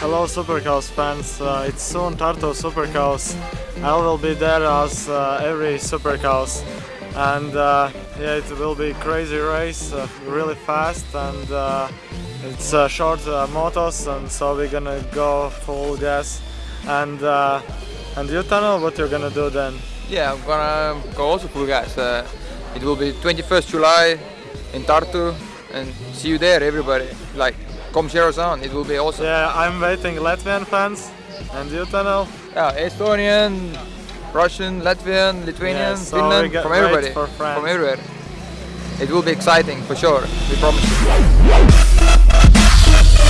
Hello Supercross fans, uh, it's soon Tartu Supercross. I will be there as uh, every Supercross and uh, yeah it will be crazy race, uh, really fast and uh, it's uh, short motos and so we're gonna go full gas and and you Tanel what you're gonna do then? Yeah, I'm gonna go also full gas. It will be 21st July in Tartu and see you there everybody. Like, come share us on, it will be awesome. Yeah, I'm waiting Latvian fans and you Tanel? Yeah, Estonian, Russian, Latvian, Lithuanian, Yeah, so Finland, from everybody. from everywhere. It will be exciting for sure, we promise you.